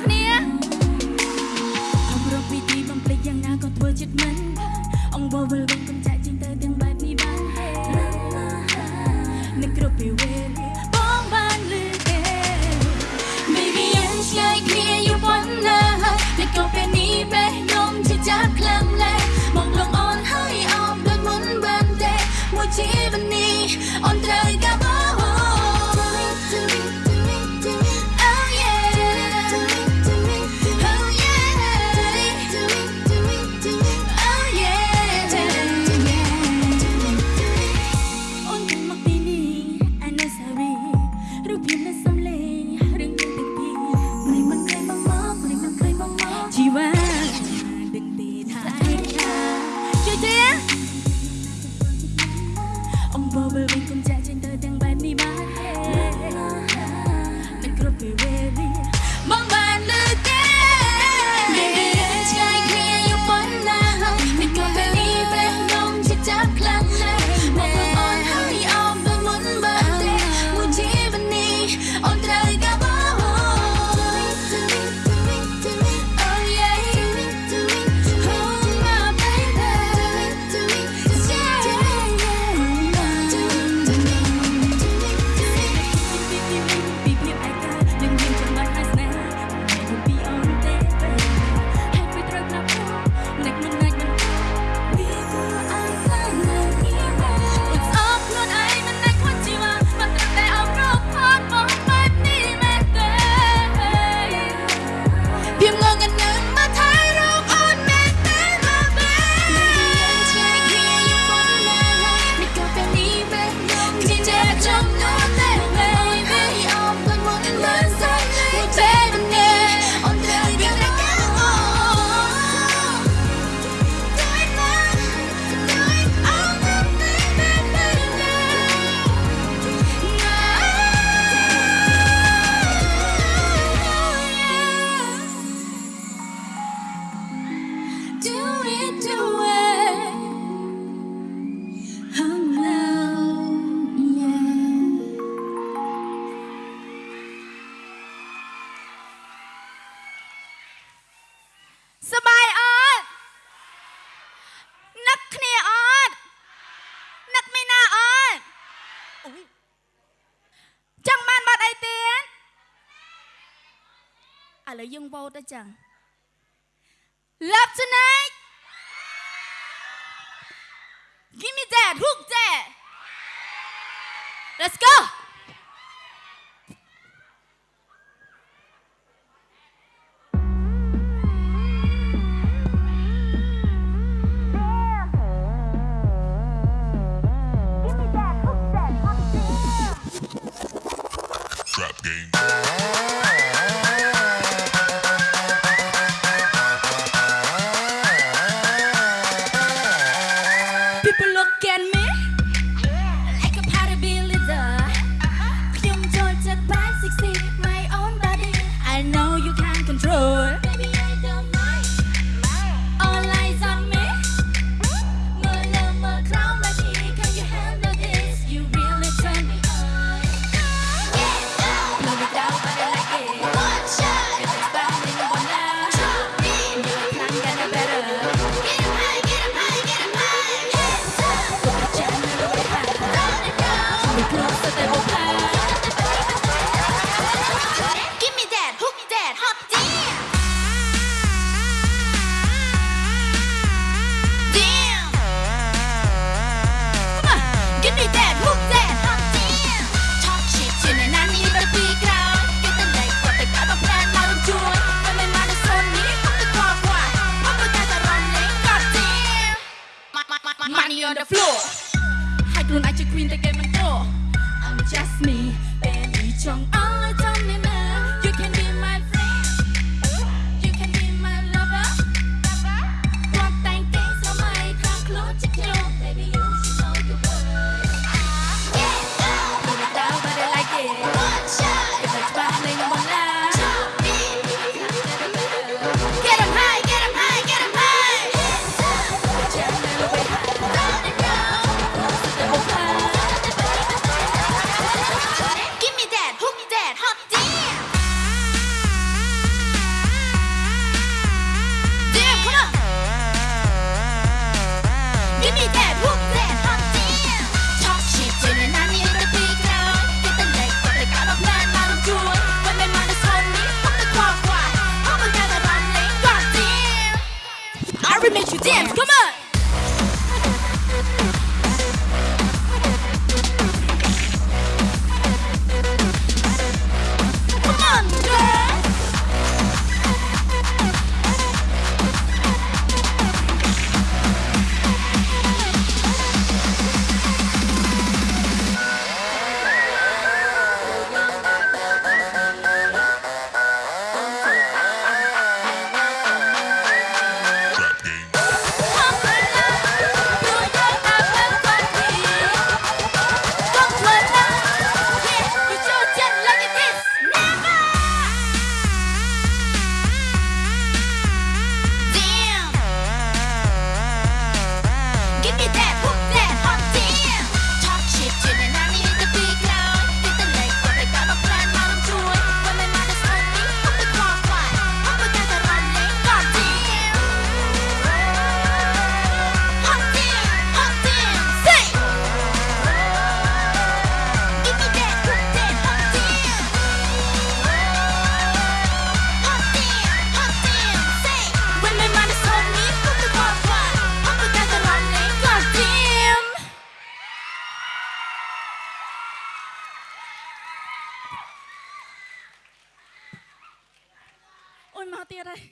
អ្នកនាងអបរពីទីបំភ្លេចយ៉ាងណាក៏ធ្វើចិត្តមិនអង្វរវល់វងកំចាក់ចេញទៅទាំងបែបនេះបានទេនឹងគ្រប់ពីវេលា ឥឡូវយើងវោតទៅចឹង Love tonight. Give me that hook that. Let's go. เกม look at me. on the floor. High grown, I queen, take dance. Come on.